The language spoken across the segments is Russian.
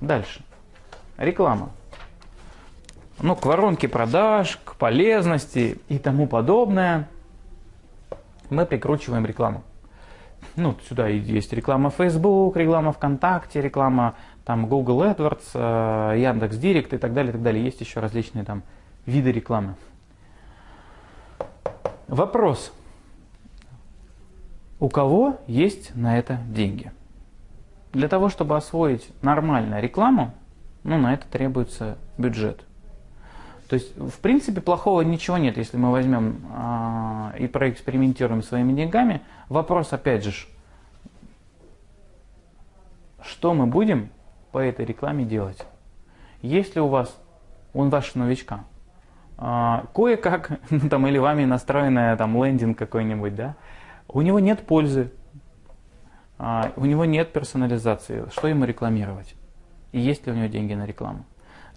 Дальше. Реклама. Ну, к воронке продаж, к полезности и тому подобное мы прикручиваем рекламу. Ну, сюда есть реклама Facebook, реклама ВКонтакте, реклама там Google AdWords, э, Яндекс Директ и так далее, и так далее. Есть еще различные там виды рекламы. Вопрос. У кого есть на это деньги? Для того, чтобы освоить нормально рекламу, ну, на это требуется бюджет. То есть, в принципе, плохого ничего нет, если мы возьмем а, и проэкспериментируем своими деньгами. Вопрос, опять же, что мы будем по этой рекламе делать? Если у вас, он ваш новичка, а, кое-как, ну, там, или вами настроенная там лендинг какой-нибудь, да, у него нет пользы, а, у него нет персонализации, что ему рекламировать? И есть ли у него деньги на рекламу?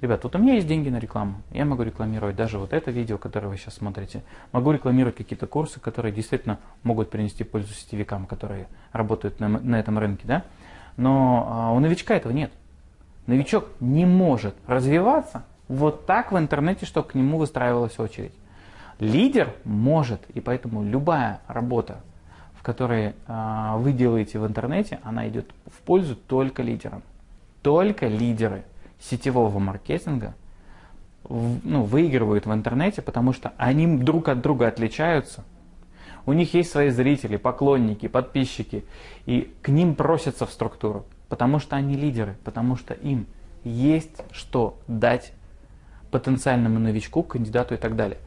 Ребят, вот у меня есть деньги на рекламу. Я могу рекламировать даже вот это видео, которое вы сейчас смотрите. Могу рекламировать какие-то курсы, которые действительно могут принести пользу сетевикам, которые работают на, на этом рынке. Да? Но а, у новичка этого нет. Новичок не может развиваться вот так в интернете, чтобы к нему выстраивалась очередь. Лидер может, и поэтому любая работа, в которой э, вы делаете в интернете, она идет в пользу только лидерам. Только лидеры сетевого маркетинга ну, выигрывают в интернете, потому что они друг от друга отличаются. У них есть свои зрители, поклонники, подписчики, и к ним просятся в структуру, потому что они лидеры, потому что им есть что дать потенциальному новичку, кандидату и так далее.